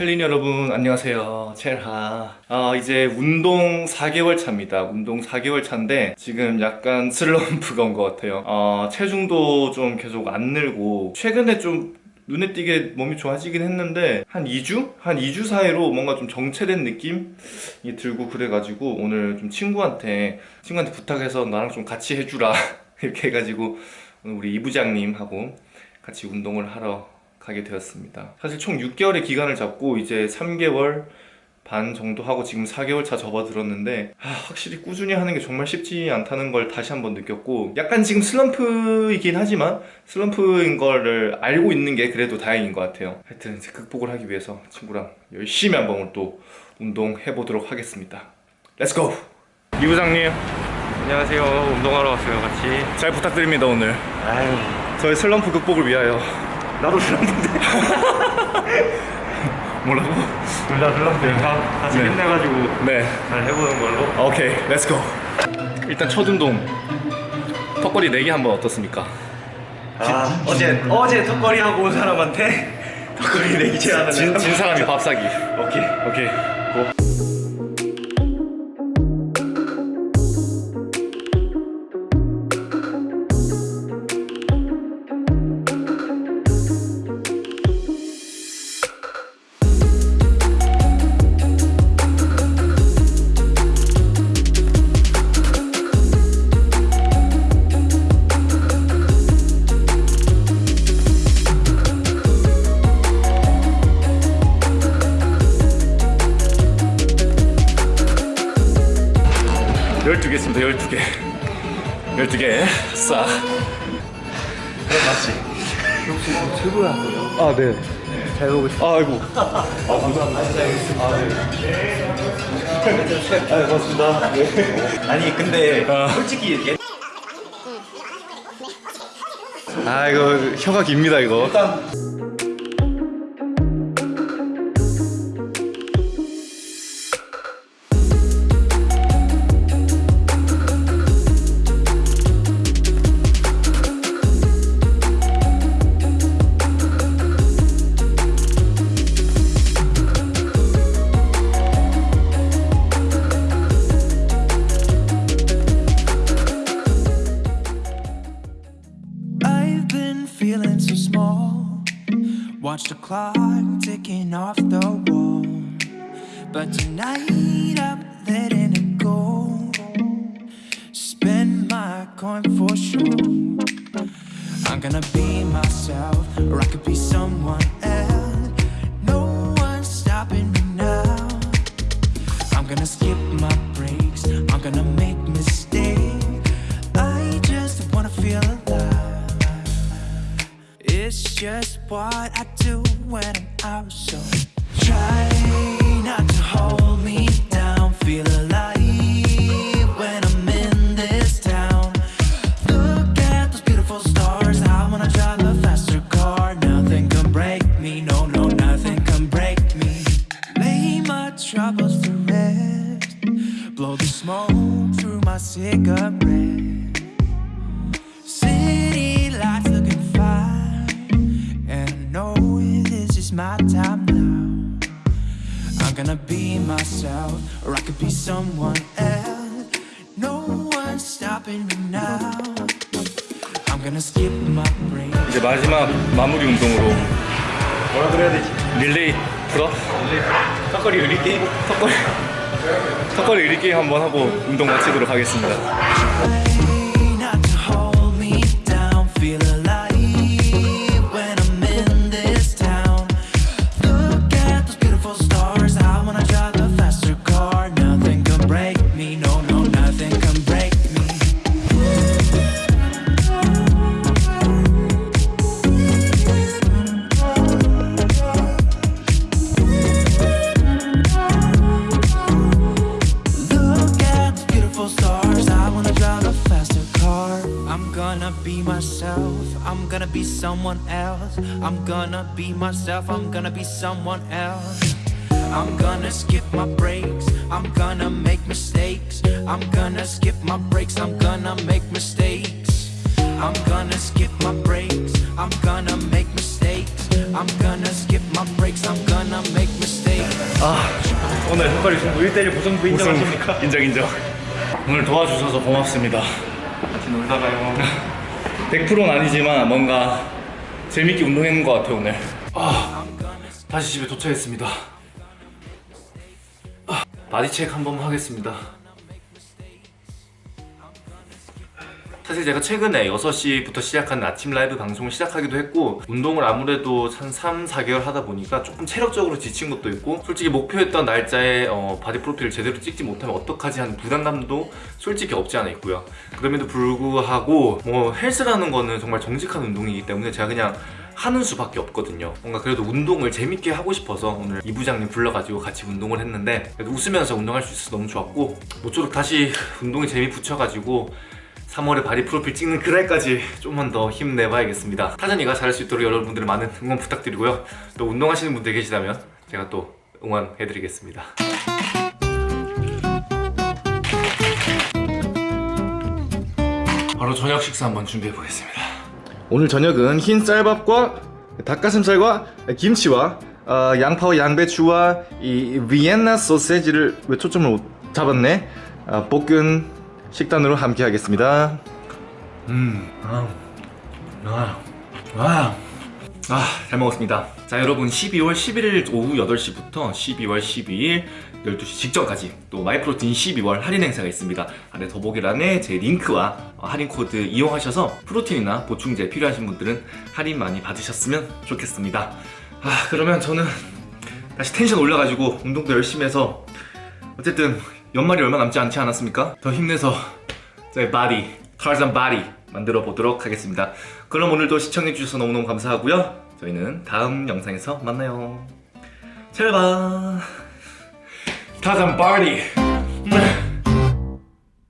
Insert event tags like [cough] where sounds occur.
첼린 여러분 안녕하세요. 첼하. 어, 이제 운동 4개월 차입니다. 운동 4개월 차인데 지금 약간 슬럼프가 온 것 같아요. 어, 체중도 좀 계속 안 늘고 최근에 좀 눈에 띄게 몸이 좋아지긴 했는데 한 2주? 한 2주 사이로 뭔가 좀 정체된 느낌이 들고 그래가지고 오늘 좀 친구한테 친구한테 부탁해서 나랑 좀 같이 해주라. [laughs] 이렇게 해가지고 우리 이부장님하고 같이 운동을 하러 가게 되었습니다. 사실 총 6개월의 기간을 잡고 이제 3개월 반 정도 하고 지금 4개월 차 접어들었는데 아, 확실히 꾸준히 하는 게 정말 쉽지 않다는 걸 다시 한번 느꼈고 약간 지금 슬럼프이긴 하지만 슬럼프인 거를 알고 있는 게 그래도 다행인 것 같아요. 하여튼 이제 극복을 하기 위해서 친구랑 열심히 한번 또 운동해 보도록 하겠습니다. Let's go! 이 부장님. 안녕하세요. 운동하러 왔어요, 같이. 잘 부탁드립니다 오늘. 아유, 저의 슬럼프 극복을 위하여 나도 슬럼프인데. [laughs] 뭐라고? 둘다 슬럼프예요. 다 같이 네. 힘내가지고 네 잘 해보는 걸로. 오케이 let's go 일단 첫 운동 턱걸이 4개 한번 어떻습니까? 아, 어제, 어제 턱걸이 하고 온 사람한테 [laughs] 턱걸이 내기 제안을 진, 진 사람이 밥 사기 오케이. 오케이 12개 있습니다 12개. 12개 싸. 맞지? 역시 최고야 뭐 아네. 잘 보고 있습니다 아이고. 아 감사합니다. 아네. 아, 네. 아 네. 고맙습니다. 네. 아니 근데 아. 솔직히 아 이거 혀가 깁니다 이거. 일단... Watch the clock ticking off the wall. But tonight I'm letting it go. Spend my coin for sure. I'm gonna be myself, or I could be someone else. No one's stopping me now. I'm gonna skip my breaks. I'm gonna make It's just what I do when I'm out. So try not to hold me down. Feel alive when I'm in this town. Look at those beautiful stars. I wanna drive a faster car. Nothing can break me. No, no, nothing can break me. Lay my troubles to rest. Blow the smoke through my cigarette. Time now. I'm gonna be myself, or I could be someone else. No one's stopping me now. I'm gonna skip my break. 이제 마지막 마무리 운동으로 뭐라 그래야 되지? 릴레이 pull-up? 턱걸이 의리 게임? 턱걸이. 턱걸이 의리 게임 한번 하고 운동 마치도록 하겠습니다. gonna be myself. I'm gonna be someone else. I'm gonna be myself. I'm gonna be someone else. I'm gonna skip my breaks. I'm gonna make mistakes. I'm gonna skip my breaks. I'm gonna make mistakes. I'm gonna skip my breaks. I'm gonna make mistakes. I'm gonna skip my breaks. I'm gonna make mistakes. 아 오늘 흑거리 승부 1대1 무승부 인정하십니까? 인정 인정 오늘 도와주셔서 고맙습니다 같이 놀다 가요. 100%는 아니지만 뭔가 재밌게 운동했는 것 같아요 오늘. 아 다시 집에 도착했습니다. 아, body check 한번 하겠습니다 사실 제가 최근에 6시부터 시작한 아침 라이브 방송을 시작하기도 했고 운동을 아무래도 한 3, 4개월 하다 보니까 조금 체력적으로 지친 것도 있고 솔직히 목표했던 날짜에 어, body 프로필을 제대로 찍지 못하면 어떡하지 하는 부담감도 솔직히 없지 않아 있고요. 그럼에도 불구하고 뭐 헬스라는 거는 정말 정직한 운동이기 때문에 제가 그냥 하는 수밖에 없거든요. 뭔가 그래도 운동을 재밌게 하고 싶어서 오늘 이 부장님 불러가지고 같이 운동을 했는데 웃으면서 운동할 수 있어서 너무 좋았고 모쪼록 다시 운동에 재미 붙여가지고 3월에 body 프로필 찍는 그날까지 좀만 더 힘내봐야겠습니다. 타잔이가 잘할 수 있도록 여러분들 많은 응원 부탁드리고요. 또 운동하시는 분들 계시다면 제가 또 응원해드리겠습니다. 바로 저녁 식사 한번 준비해보겠습니다. 오늘 저녁은 흰 쌀밥과 닭가슴살과 김치와 어, 양파와 양배추와 이 비엔나 소세지를 왜 초점을 못 잡았네? 아, 볶은 식단으로 함께 하겠습니다 음, 아, 아, 아, 아, 잘 먹었습니다. 자, 여러분 12월 11일 오후 8시부터 12월 12일 12시 직전까지 또 마이프로틴 12월 할인 행사가 있습니다. 아래 더보기란에 제 링크와 어, 할인 코드 이용하셔서 프로틴이나 보충제 필요하신 분들은 할인 많이 받으셨으면 좋겠습니다. 아, 그러면 저는 다시 텐션 올려가지고 운동도 열심히 해서 어쨌든 연말이 얼마 남지 않지 않았습니까? 더 힘내서 저의 body, 타잔 body 만들어 보도록 하겠습니다. 그럼 오늘도 시청해 주셔서 너무너무 감사하고요. 저희는 다음 영상에서 만나요. 잘 봐. 타잔 body.